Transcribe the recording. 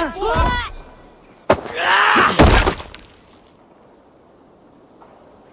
Oh,